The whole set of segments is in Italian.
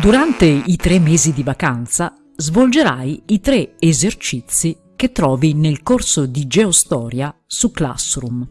Durante i tre mesi di vacanza svolgerai i tre esercizi che trovi nel corso di Geostoria su Classroom.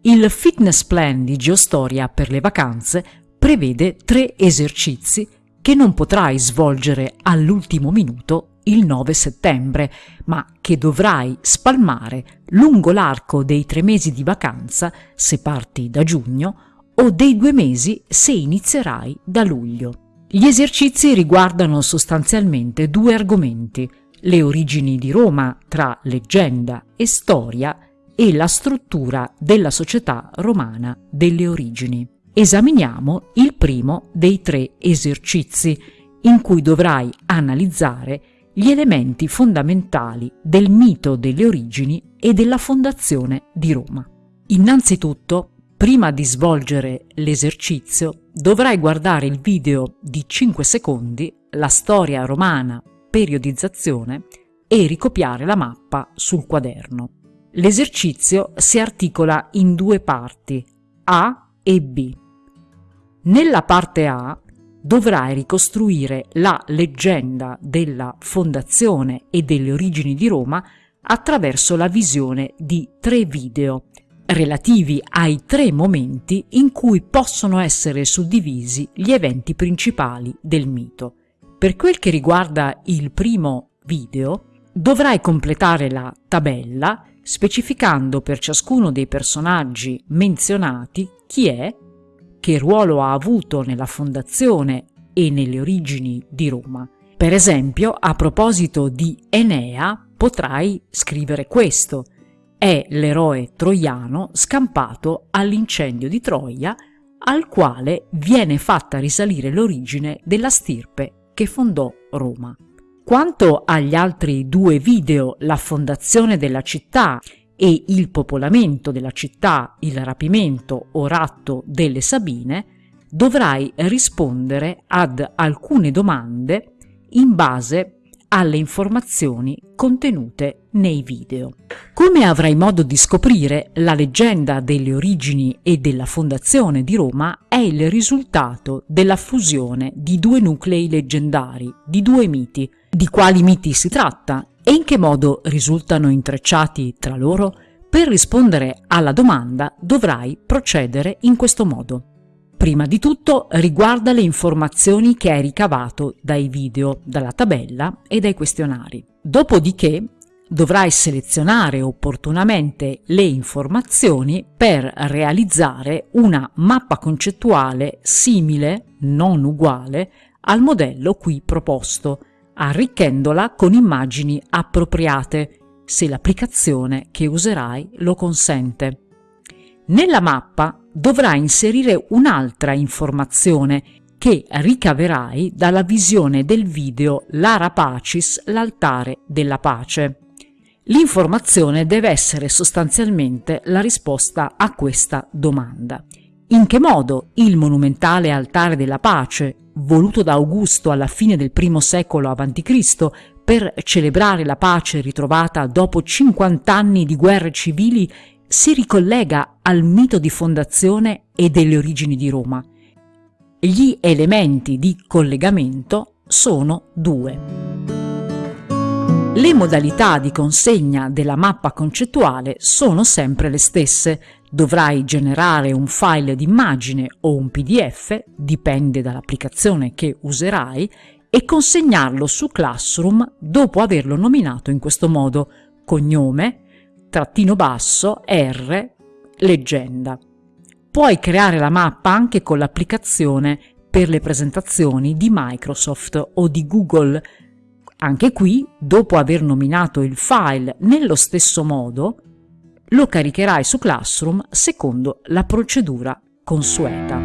Il fitness plan di Geostoria per le vacanze prevede tre esercizi che non potrai svolgere all'ultimo minuto il 9 settembre, ma che dovrai spalmare lungo l'arco dei tre mesi di vacanza se parti da giugno o dei due mesi se inizierai da luglio. Gli esercizi riguardano sostanzialmente due argomenti, le origini di Roma tra leggenda e storia e la struttura della società romana delle origini. Esaminiamo il primo dei tre esercizi, in cui dovrai analizzare gli elementi fondamentali del mito delle origini e della fondazione di Roma. Innanzitutto, prima di svolgere l'esercizio, dovrai guardare il video di 5 secondi, la storia romana, periodizzazione, e ricopiare la mappa sul quaderno. L'esercizio si articola in due parti, A e B. Nella parte A dovrai ricostruire la leggenda della fondazione e delle origini di Roma attraverso la visione di tre video relativi ai tre momenti in cui possono essere suddivisi gli eventi principali del mito. Per quel che riguarda il primo video, dovrai completare la tabella specificando per ciascuno dei personaggi menzionati chi è, che ruolo ha avuto nella fondazione e nelle origini di Roma. Per esempio, a proposito di Enea, potrai scrivere questo – è l'eroe troiano scampato all'incendio di Troia al quale viene fatta risalire l'origine della stirpe che fondò Roma. Quanto agli altri due video, la fondazione della città e il popolamento della città, il rapimento o ratto delle Sabine, dovrai rispondere ad alcune domande in base alle informazioni contenute nei video. Come avrai modo di scoprire, la leggenda delle origini e della fondazione di Roma è il risultato della fusione di due nuclei leggendari, di due miti. Di quali miti si tratta e in che modo risultano intrecciati tra loro? Per rispondere alla domanda dovrai procedere in questo modo. Prima di tutto riguarda le informazioni che hai ricavato dai video, dalla tabella e dai questionari. Dopodiché dovrai selezionare opportunamente le informazioni per realizzare una mappa concettuale simile, non uguale, al modello qui proposto, arricchendola con immagini appropriate, se l'applicazione che userai lo consente. Nella mappa dovrai inserire un'altra informazione che ricaverai dalla visione del video Lara Pacis, l'altare della pace. L'informazione deve essere sostanzialmente la risposta a questa domanda. In che modo il monumentale altare della pace, voluto da Augusto alla fine del I secolo a.C. per celebrare la pace ritrovata dopo 50 anni di guerre civili, si ricollega al mito di fondazione e delle origini di Roma. Gli elementi di collegamento sono due. Le modalità di consegna della mappa concettuale sono sempre le stesse. Dovrai generare un file d'immagine o un pdf, dipende dall'applicazione che userai, e consegnarlo su Classroom dopo averlo nominato in questo modo cognome, trattino basso, R, leggenda. Puoi creare la mappa anche con l'applicazione per le presentazioni di Microsoft o di Google. Anche qui, dopo aver nominato il file nello stesso modo, lo caricherai su Classroom secondo la procedura consueta.